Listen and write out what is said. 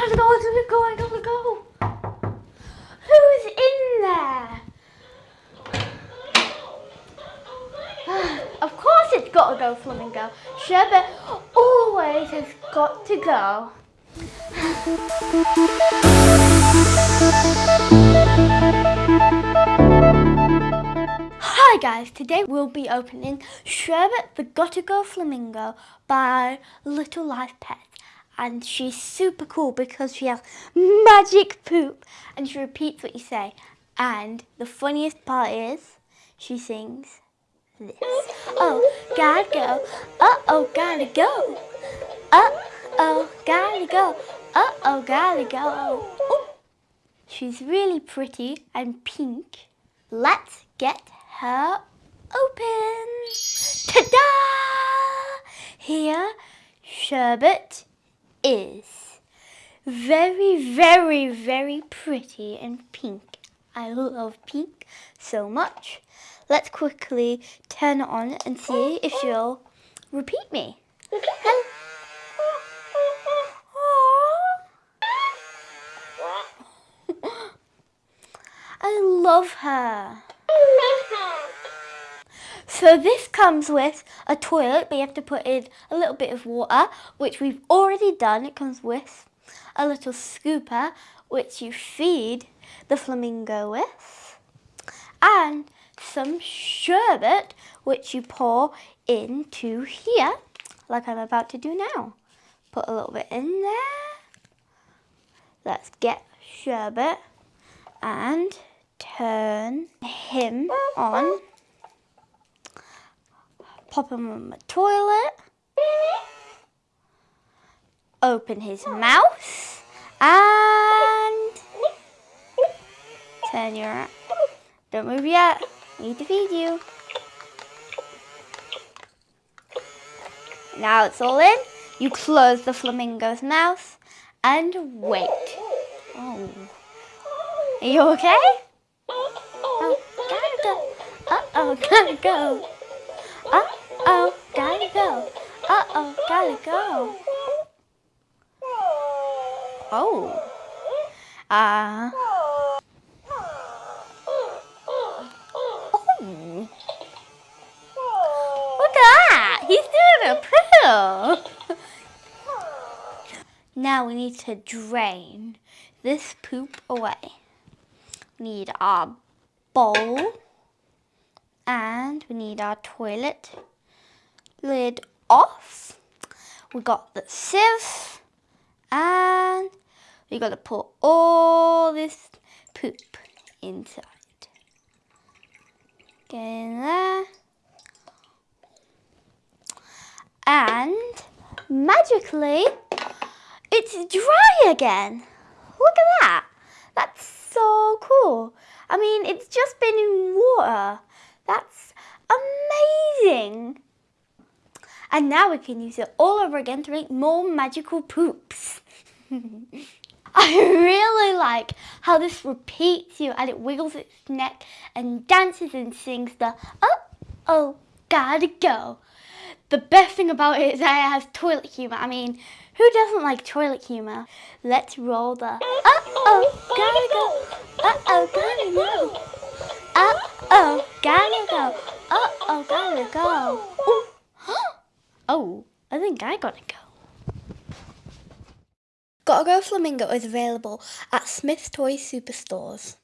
gotta go, I gotta go, I gotta go. Who's in there? of course it's gotta go, Flamingo. Sherbet always has got to go. Hi guys, today we'll be opening Sherbet the Gotta Go Flamingo by Little Live Pets. And she's super cool because she has magic poop and she repeats what you say. And the funniest part is she sings this. Oh, gotta go. Uh-oh, gotta go. Uh-oh, gotta go. Uh-oh, gotta go. She's really pretty and pink. Let's get her open. Ta-da! Here, Sherbet is. Very, very, very pretty and pink. I love pink so much. Let's quickly turn it on and see if she'll repeat me. I love her. So this comes with a toilet, but you have to put in a little bit of water, which we've already done. It comes with a little scooper, which you feed the flamingo with, and some sherbet, which you pour into here, like I'm about to do now. Put a little bit in there. Let's get sherbet and turn him on pop him on the toilet, open his mouth, and turn your, don't move yet, need to feed you. Now it's all in, you close the flamingo's mouth and wait. Oh. Are you okay? Oh, gotta go. Uh-oh, gotta go. Uh-oh, gotta go. Uh-oh, gotta go. Oh. Uh. Oh. Look at that. He's doing a poo. now we need to drain this poop away. We need our bowl and we need our toilet lid off. We got the sieve and we got to put all this poop inside. Get in there. And magically, it's dry again. Look at that. That's so cool. I mean, it's just been in water. That's amazing. And now we can use it all over again to make more magical poops. I really like how this repeats you and it wiggles its neck and dances and sings the oh, oh, gotta go. The best thing about it is that it has toilet humour. I mean, who doesn't like toilet humour? Let's roll the uh-oh, gotta go, uh-oh, gotta go, think I gotta go. Gotta Go Flamingo is available at Smyths Toy Superstores.